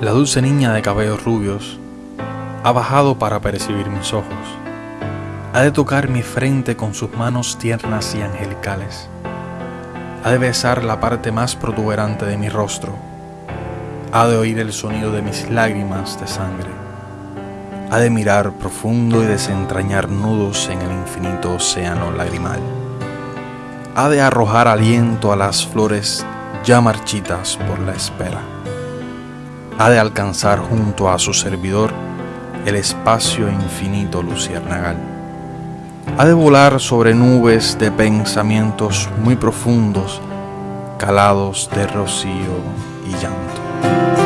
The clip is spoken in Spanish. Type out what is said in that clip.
La dulce niña de cabellos rubios ha bajado para percibir mis ojos. Ha de tocar mi frente con sus manos tiernas y angelicales. Ha de besar la parte más protuberante de mi rostro. Ha de oír el sonido de mis lágrimas de sangre. Ha de mirar profundo y desentrañar nudos en el infinito océano lagrimal. Ha de arrojar aliento a las flores ya marchitas por la espera ha de alcanzar junto a su servidor el espacio infinito luciérnagal. Ha de volar sobre nubes de pensamientos muy profundos, calados de rocío y llanto.